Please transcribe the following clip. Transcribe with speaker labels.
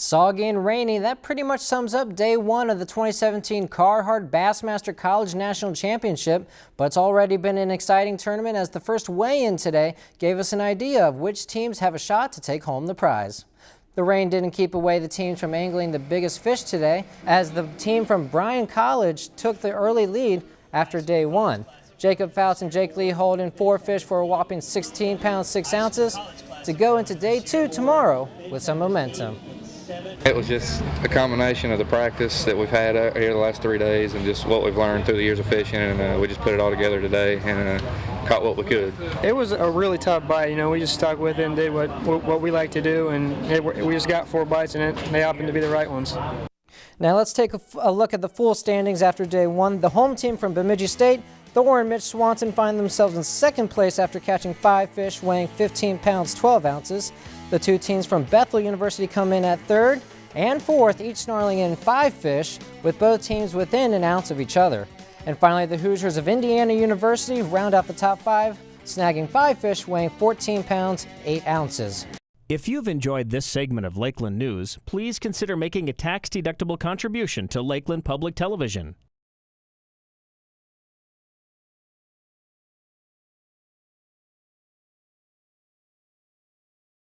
Speaker 1: Soggy and rainy, that pretty much sums up day one of the 2017 Carhartt Bassmaster College National Championship, but it's already been an exciting tournament as the first weigh-in today gave us an idea of which teams have a shot to take home the prize. The rain didn't keep away the teams from angling the biggest fish today as the team from Bryan College took the early lead after day one. Jacob Fouts and Jake Lee holding four fish for a whopping 16 pounds 6 ounces to go into day two tomorrow with some momentum.
Speaker 2: It was just a combination of the practice that we've had here the last three days and just what we've learned through the years of fishing and uh, we just put it all together today and uh, caught what we could.
Speaker 3: It was a really tough bite, you know, we just stuck with it and did what, what we like to do and it, we just got four bites and it, they happened to be the right ones.
Speaker 1: Now let's take a, a look at the full standings after day one. The home team from Bemidji State Thor and Mitch Swanson find themselves in second place after catching five fish weighing 15 pounds 12 ounces. The two teams from Bethel University come in at third and fourth, each snarling in five fish, with both teams within an ounce of each other. And finally, the Hoosiers of Indiana University round out the top five, snagging five fish weighing 14 pounds 8 ounces.
Speaker 4: If you've enjoyed this segment of Lakeland News, please consider making a tax-deductible contribution to Lakeland Public Television.